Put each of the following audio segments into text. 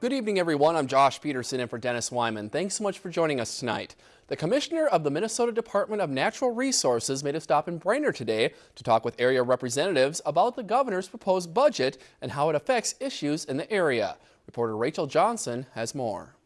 Good evening, everyone. I'm Josh Peterson and for Dennis Weimann. Thanks so much for joining us tonight. The Commissioner of the Minnesota Department of Natural Resources made a stop in Brainerd today to talk with area representatives about the governor's proposed budget and how it affects issues in the area. Reporter Rachel Johnson has more.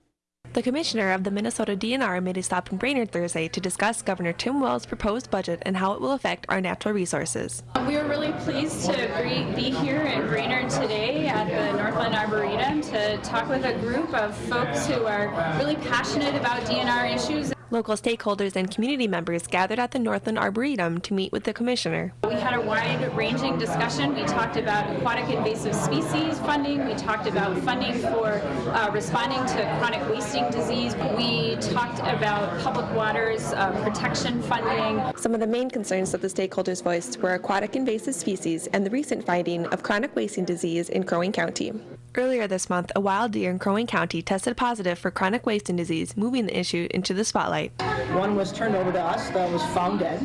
The commissioner of the Minnesota DNR made a stop in Brainerd Thursday to discuss Governor Tim Walz's proposed budget and how it will affect our natural resources. We are really pleased to be here in Brainerd today at the Northland Arboretum to talk with a group of folks who are really passionate about DNR issues. Local stakeholders and community members gathered at the Northland Arboretum to meet with the commissioner. We had a wide-ranging discussion. We talked about aquatic invasive species funding. We talked about funding for uh, responding to chronic wasting disease. We talked about public waters uh, protection funding. Some of the main concerns that the stakeholders voiced were aquatic invasive species and the recent finding of chronic wasting disease in Crow Wing County. Earlier this month, a wild deer in Crow Wing County tested positive for chronic wasting disease, moving the issue into the spotlight. One was turned over to us that was found dead,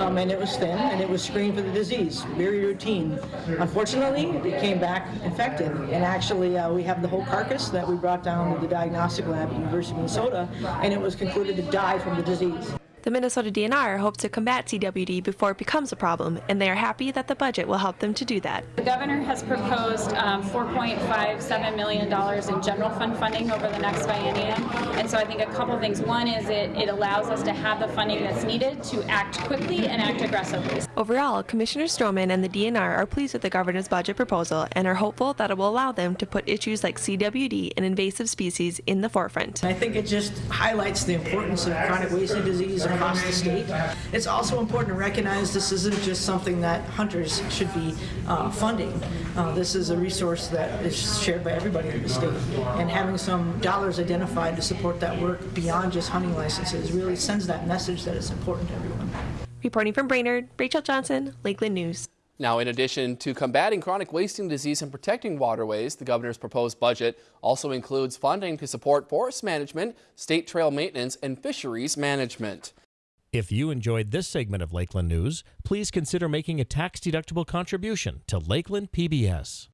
um, and it was thin, and it was screened for the disease, very routine. Unfortunately, it came back infected, and actually uh, we have the whole carcass that we brought down to the diagnostic lab at University of Minnesota, and it was concluded to die from the disease. The Minnesota DNR hopes to combat CWD before it becomes a problem, and they are happy that the budget will help them to do that. The governor has proposed um, $4.57 million in general fund funding over the next biennium, and so I think a couple things. One is it, it allows us to have the funding that's needed to act quickly and act aggressively. Overall, Commissioner Strommen and the DNR are pleased with the governor's budget proposal and are hopeful that it will allow them to put issues like CWD and invasive species in the forefront. I think it just highlights the importance of chronic wasting disease across the state. It's also important to recognize this isn't just something that hunters should be uh, funding. Uh, this is a resource that is shared by everybody in the state. And having some dollars identified to support that work beyond just hunting licenses really sends that message that it's important to everyone. Reporting from Brainerd, Rachel Johnson, Lakeland News. Now, in addition to combating chronic wasting disease and protecting waterways, the governor's proposed budget also includes funding to support forest management, state trail maintenance, and fisheries management. If you enjoyed this segment of Lakeland News, please consider making a tax-deductible contribution to Lakeland PBS.